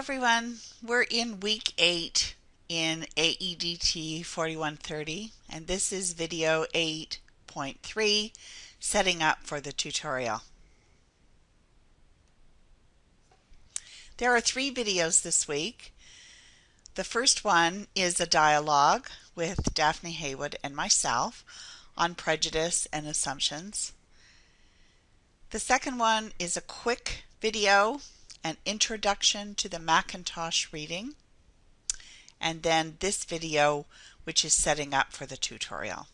everyone. We're in week 8 in AEDT 4130 and this is video 8.3 setting up for the tutorial. There are three videos this week. The first one is a dialogue with Daphne Haywood and myself on prejudice and assumptions. The second one is a quick video an introduction to the McIntosh reading, and then this video which is setting up for the tutorial.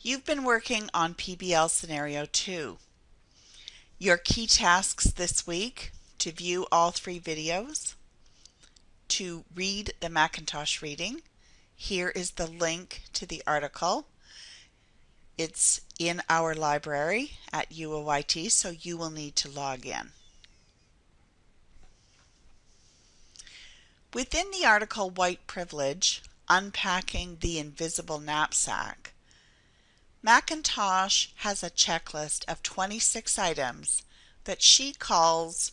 You've been working on PBL Scenario 2. Your key tasks this week to view all three videos, to read the McIntosh reading. Here is the link to the article it's in our library at UOIT, so you will need to log in. Within the article White Privilege, Unpacking the Invisible Knapsack, McIntosh has a checklist of 26 items that she calls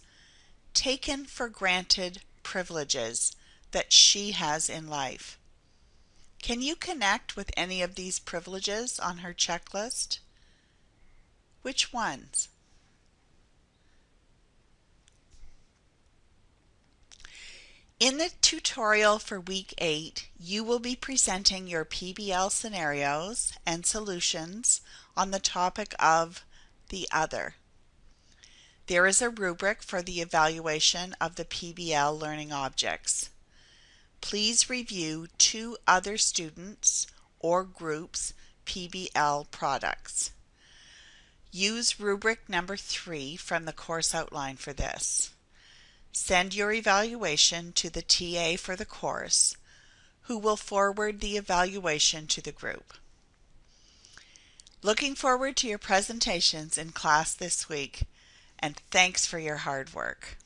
taken for granted privileges that she has in life. Can you connect with any of these privileges on her checklist? Which ones? In the tutorial for week 8, you will be presenting your PBL scenarios and solutions on the topic of the other. There is a rubric for the evaluation of the PBL learning objects please review two other students or groups PBL products. Use rubric number three from the course outline for this. Send your evaluation to the TA for the course, who will forward the evaluation to the group. Looking forward to your presentations in class this week, and thanks for your hard work.